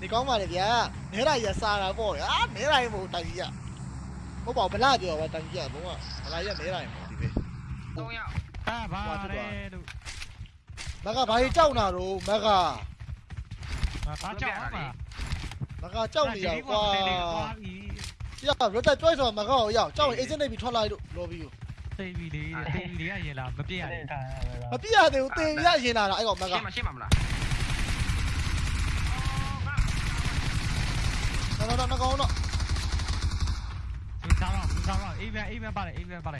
နေကောင်းပါလေဗျာနဲတာကြီးကစားတာပေါ့အာနဲတာကြီးမဟုတ်တိုင်ကြီးကဟုတ်ပါဘူးဗလာပြောပါတိုင်ကြီးကဘုံကဗလာကြီးကနဲတာကြီးမဟုတ်ဒီပဲ3ယောက်ဟာဘာလဲလို့မကဘာကြီးကြောက်နာတော့မကဘာကြောက်ပါမကကြောက်နေရကွာပြီရရတက်ကြွိုက်ဆိုမကောရောက်ကြောက်ရင်အေဂျင့်နေပြီးထွက်လာလို့လော်ဘီကိုသိပြီလေသိပြီလေကရင်လာမပြည့်ရဘူးမပြရသေးဘူးတင်ရရင်လာတာအဲ့ကောင်မကရှင်းမရှင်းမမလား နော်နော်နော်ကောင်းတော့စားတော့စားတော့အေးပြန်အေးပြန်ပါလေအေးပြန်ပါလေ